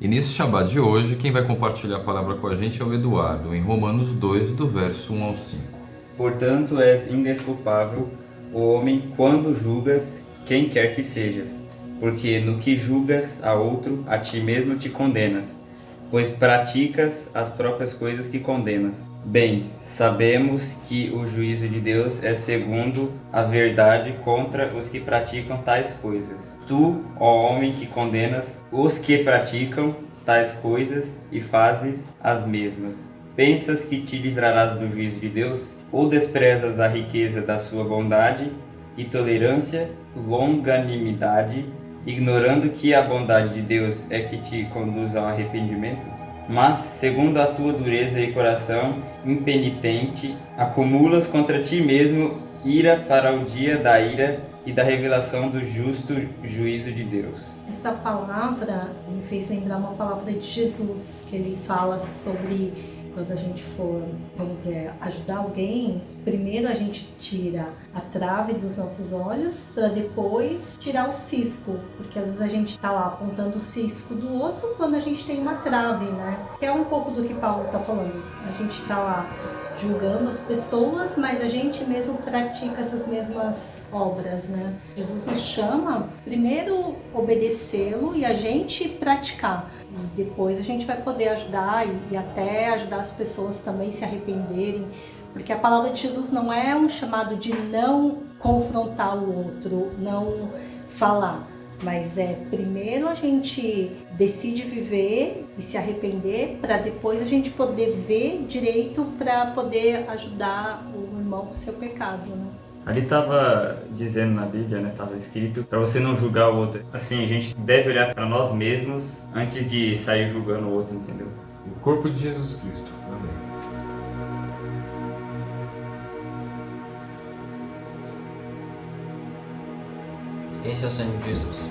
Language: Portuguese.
E nesse Shabbat de hoje, quem vai compartilhar a palavra com a gente é o Eduardo, em Romanos 2, do verso 1 ao 5. Portanto, és indesculpável o homem quando julgas quem quer que sejas, porque no que julgas a outro, a ti mesmo te condenas, pois praticas as próprias coisas que condenas. Bem, sabemos que o juízo de Deus é segundo a verdade contra os que praticam tais coisas. Tu, ó homem que condenas os que praticam tais coisas e fazes as mesmas. Pensas que te livrarás do juízo de Deus? Ou desprezas a riqueza da sua bondade e tolerância, longanimidade, ignorando que a bondade de Deus é que te conduz ao arrependimento? Mas, segundo a tua dureza e coração impenitente, acumulas contra ti mesmo ira para o dia da ira e da revelação do justo juízo de Deus. Essa palavra me fez lembrar uma palavra de Jesus, que ele fala sobre quando a gente for, vamos dizer, ajudar alguém, primeiro a gente tira a trave dos nossos olhos para depois tirar o cisco, porque às vezes a gente está lá apontando o cisco do outro quando a gente tem uma trave, né? Que é um pouco do que Paulo está falando. A gente está lá julgando as pessoas, mas a gente mesmo pratica essas mesmas obras, né? Jesus nos chama primeiro obedecê-lo e a gente praticar. E depois a gente vai poder ajudar e, e até ajudar as pessoas também se arrependerem, porque a palavra de Jesus não é um chamado de não confrontar o outro, não falar, mas é primeiro a gente decide viver e se arrepender para depois a gente poder ver direito para poder ajudar o irmão com seu pecado, né? Ali estava dizendo na Bíblia, né, estava escrito, para você não julgar o outro. Assim, a gente deve olhar para nós mesmos antes de sair julgando o outro, entendeu? O corpo de Jesus Cristo. Amém. Esse é o sangue de Jesus.